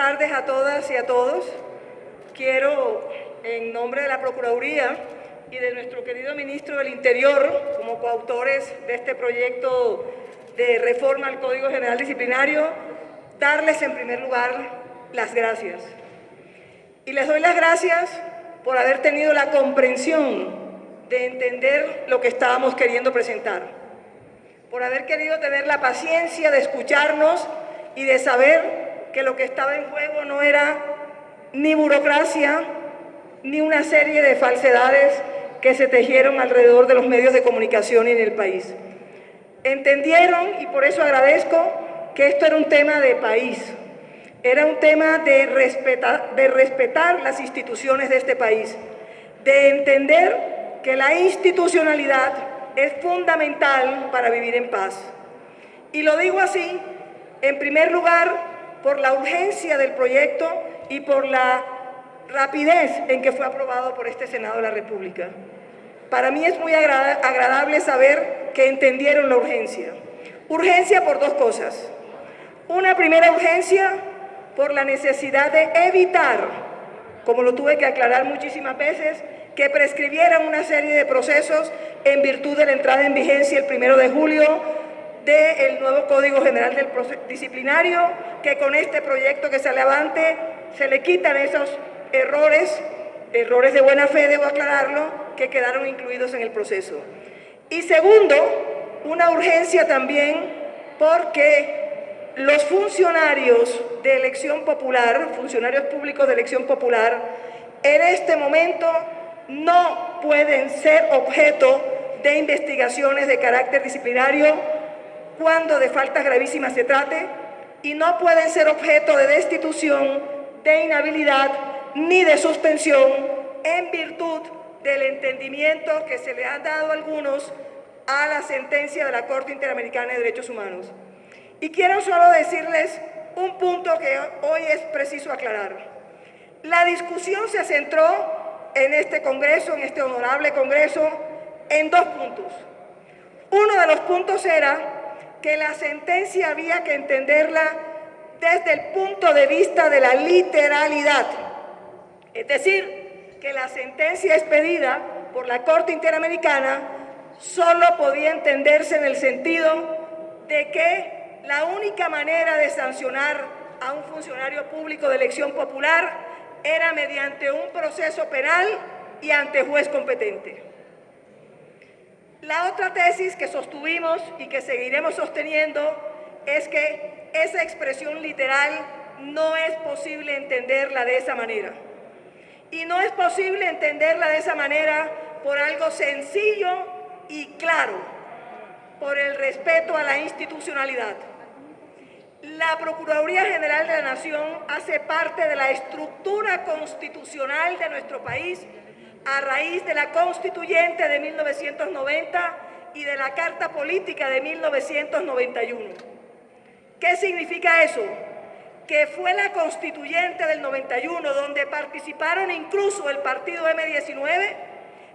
tardes a todas y a todos. Quiero, en nombre de la Procuraduría y de nuestro querido Ministro del Interior, como coautores de este proyecto de reforma al Código General Disciplinario, darles en primer lugar las gracias. Y les doy las gracias por haber tenido la comprensión de entender lo que estábamos queriendo presentar, por haber querido tener la paciencia de escucharnos y de saber que lo que estaba en juego no era ni burocracia, ni una serie de falsedades que se tejieron alrededor de los medios de comunicación en el país. Entendieron, y por eso agradezco, que esto era un tema de país, era un tema de respetar, de respetar las instituciones de este país, de entender que la institucionalidad es fundamental para vivir en paz. Y lo digo así, en primer lugar, por la urgencia del proyecto y por la rapidez en que fue aprobado por este Senado de la República. Para mí es muy agradable saber que entendieron la urgencia. Urgencia por dos cosas. Una primera urgencia por la necesidad de evitar, como lo tuve que aclarar muchísimas veces, que prescribieran una serie de procesos en virtud de la entrada en vigencia el primero de julio del nuevo Código General del Disciplinario, que con este proyecto que sale avante se le quitan esos errores, errores de buena fe, debo aclararlo, que quedaron incluidos en el proceso. Y segundo, una urgencia también porque los funcionarios de elección popular, funcionarios públicos de elección popular, en este momento no pueden ser objeto de investigaciones de carácter disciplinario cuando de faltas gravísimas se trate y no pueden ser objeto de destitución, de inhabilidad ni de suspensión en virtud del entendimiento que se le ha dado a algunos a la sentencia de la Corte Interamericana de Derechos Humanos. Y quiero solo decirles un punto que hoy es preciso aclarar. La discusión se centró en este Congreso, en este honorable Congreso, en dos puntos. Uno de los puntos era que la sentencia había que entenderla desde el punto de vista de la literalidad. Es decir, que la sentencia expedida por la Corte Interamericana solo podía entenderse en el sentido de que la única manera de sancionar a un funcionario público de elección popular era mediante un proceso penal y ante juez competente. La otra tesis que sostuvimos y que seguiremos sosteniendo es que esa expresión literal no es posible entenderla de esa manera. Y no es posible entenderla de esa manera por algo sencillo y claro, por el respeto a la institucionalidad. La Procuraduría General de la Nación hace parte de la estructura constitucional de nuestro país a raíz de la Constituyente de 1990 y de la Carta Política de 1991. ¿Qué significa eso? Que fue la Constituyente del 91, donde participaron incluso el partido M19,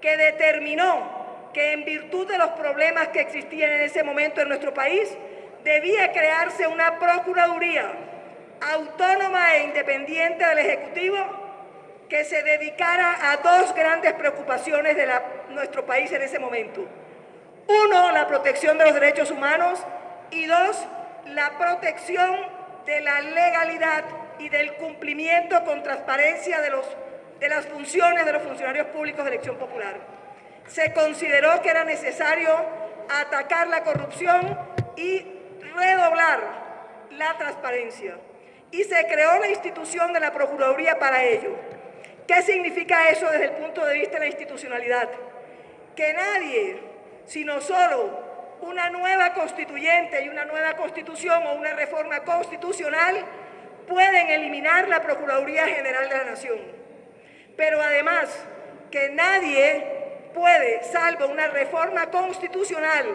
que determinó que en virtud de los problemas que existían en ese momento en nuestro país, debía crearse una Procuraduría autónoma e independiente del Ejecutivo que se dedicara a dos grandes preocupaciones de nuestro país en ese momento. Uno, la protección de los derechos humanos y dos, la protección de la legalidad y del cumplimiento con transparencia de, las funciones de los funcionarios públicos de elección popular. Se consideró que era necesario atacar la corrupción y redoblar la transparencia. Y se creó la institución de la Procuraduría para ello. ¿Qué significa eso desde el punto de vista de la institucionalidad? Que nadie, sino solo una nueva constituyente y una nueva constitución o una reforma constitucional pueden eliminar la Procuraduría General de la Nación. Pero además que nadie puede, salvo una reforma constitucional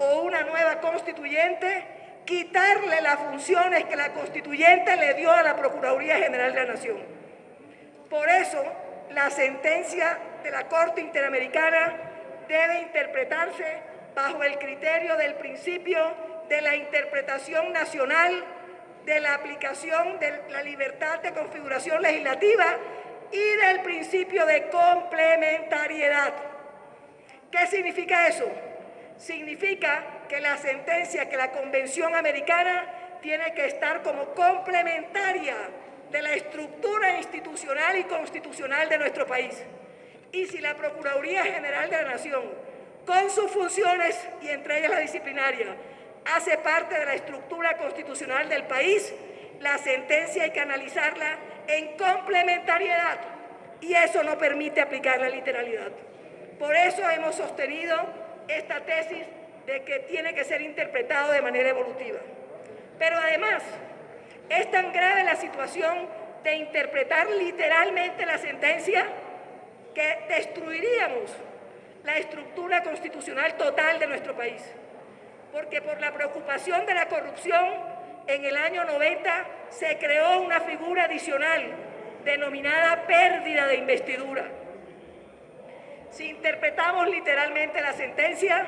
o una nueva constituyente, quitarle las funciones que la constituyente le dio a la Procuraduría General de la Nación. Por eso, la sentencia de la Corte Interamericana debe interpretarse bajo el criterio del principio de la interpretación nacional de la aplicación de la libertad de configuración legislativa y del principio de complementariedad. ¿Qué significa eso? Significa que la sentencia, que la Convención Americana tiene que estar como complementaria de la estructura institucional y constitucional de nuestro país. Y si la Procuraduría General de la Nación, con sus funciones y entre ellas la disciplinaria, hace parte de la estructura constitucional del país, la sentencia hay que analizarla en complementariedad y eso no permite aplicar la literalidad. Por eso hemos sostenido esta tesis de que tiene que ser interpretado de manera evolutiva. Pero además, es tan grave la situación de interpretar literalmente la sentencia que destruiríamos la estructura constitucional total de nuestro país. Porque por la preocupación de la corrupción, en el año 90 se creó una figura adicional denominada pérdida de investidura. Si interpretamos literalmente la sentencia,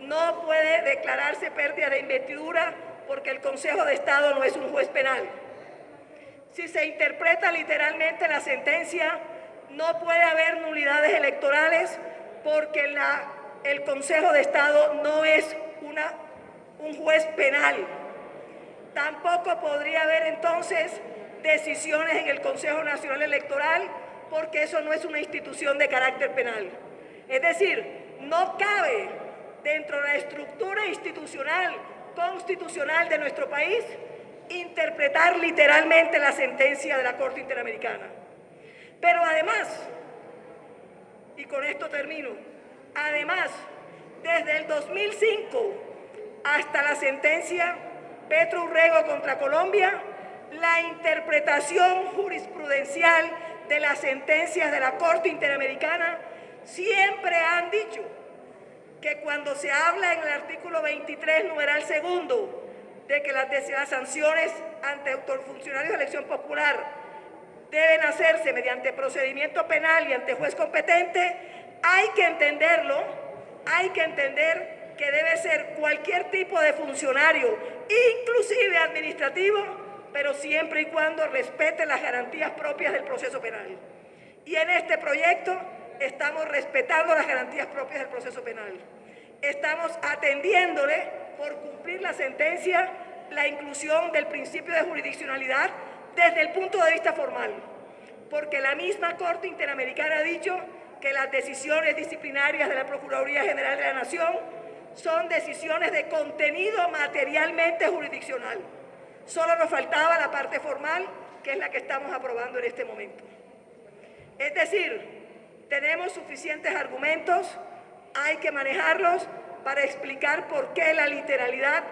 no puede declararse pérdida de investidura porque el Consejo de Estado no es un juez penal. Si se interpreta literalmente la sentencia, no puede haber nulidades electorales porque el Consejo de Estado no es una, un juez penal. Tampoco podría haber entonces decisiones en el Consejo Nacional Electoral porque eso no es una institución de carácter penal. Es decir, no cabe dentro de la estructura institucional, constitucional de nuestro país, interpretar literalmente la sentencia de la Corte Interamericana. Pero además, y con esto termino, además, desde el 2005 hasta la sentencia Petro Urrego contra Colombia, la interpretación jurisprudencial de las sentencias de la Corte Interamericana siempre han dicho que cuando se habla en el artículo 23, numeral segundo, de que las, sanciones ante funcionarios de elección popular deben hacerse mediante procedimiento penal y ante juez competente, hay que entenderlo, hay que entender que debe ser cualquier tipo de funcionario, inclusive administrativo, pero siempre y cuando respete las garantías propias del proceso penal. Y en este proyecto estamos respetando las garantías propias del proceso penal. Estamos atendiéndole por cumplir la sentencia la inclusión del principio de jurisdiccionalidad desde el punto de vista formal, porque la misma Corte Interamericana ha dicho que las decisiones disciplinarias de la Procuraduría General de la Nación son decisiones de contenido materialmente jurisdiccional. Solo nos faltaba la parte formal, que es la que estamos aprobando en este momento. Es decir, tenemos suficientes argumentos, hay que manejarlos para explicar por qué la literalidad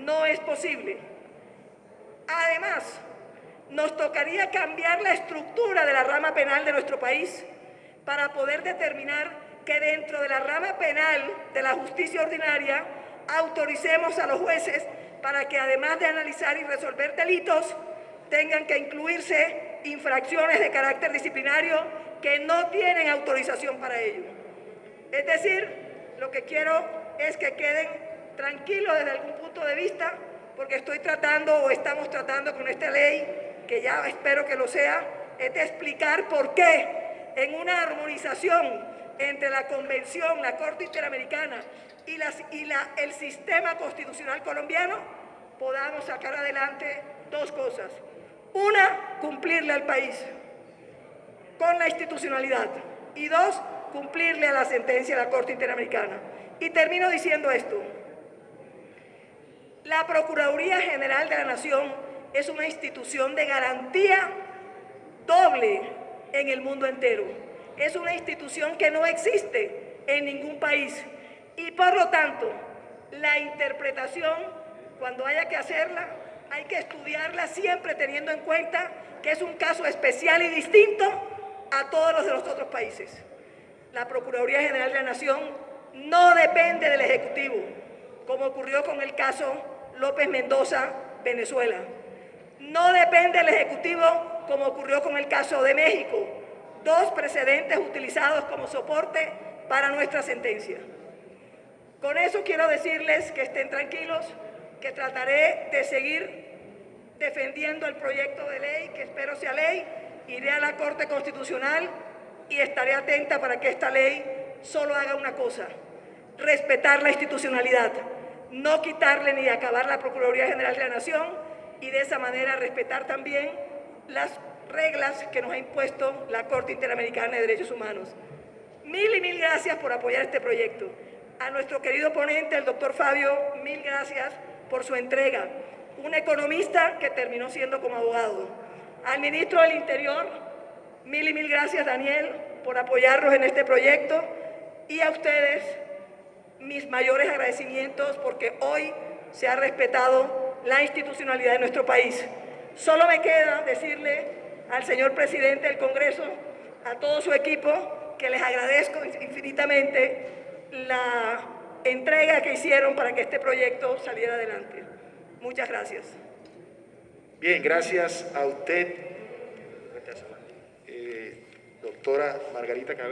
no es posible. Además, nos tocaría cambiar la estructura de la rama penal de nuestro país para poder determinar que dentro de la rama penal de la justicia ordinaria autoricemos a los jueces para que además de analizar y resolver delitos, tengan que incluirse infracciones de carácter disciplinario que no tienen autorización para ello. Es decir, lo que quiero es que queden tranquilos desde algún punto de vista, porque estoy tratando o estamos tratando con esta ley, que ya espero que lo sea, es de explicar por qué en una armonización entre la Convención, la Corte Interamericana y, el sistema constitucional colombiano, podamos sacar adelante dos cosas. Una, cumplirle al país con la institucionalidad. Y dos, cumplirle a la sentencia de la Corte Interamericana. Y termino diciendo esto. La Procuraduría General de la Nación es una institución de garantía doble en el mundo entero. Es una institución que no existe en ningún país. Y por lo tanto, la interpretación, cuando haya que hacerla, hay que estudiarla siempre teniendo en cuenta que es un caso especial y distinto a todos los de los otros países. La Procuraduría General de la Nación no depende del Ejecutivo, como ocurrió con el caso López Mendoza, Venezuela. No depende del Ejecutivo, como ocurrió con el caso de México, dos precedentes utilizados como soporte para nuestra sentencia. Con eso quiero decirles que estén tranquilos, que trataré de seguir defendiendo el proyecto de ley, que espero sea ley, iré a la Corte Constitucional y estaré atenta para que esta ley solo haga una cosa, respetar la institucionalidad, no quitarle ni acabar la Procuraduría General de la Nación y de esa manera respetar también las reglas que nos ha impuesto la Corte Interamericana de Derechos Humanos. Mil y mil gracias por apoyar este proyecto. A nuestro querido ponente, el doctor Fabio, mil gracias por su entrega. Un economista que terminó siendo como abogado. Al ministro del Interior, mil y mil gracias, Daniel, por apoyarnos en este proyecto. Y a ustedes, mis mayores agradecimientos porque hoy se ha respetado la institucionalidad de nuestro país. Solo me queda decirle al señor presidente del Congreso, a todo su equipo, que les agradezco infinitamente la entrega que hicieron para que este proyecto saliera adelante. Muchas gracias. Bien, gracias a usted, eh, doctora Margarita Cabello.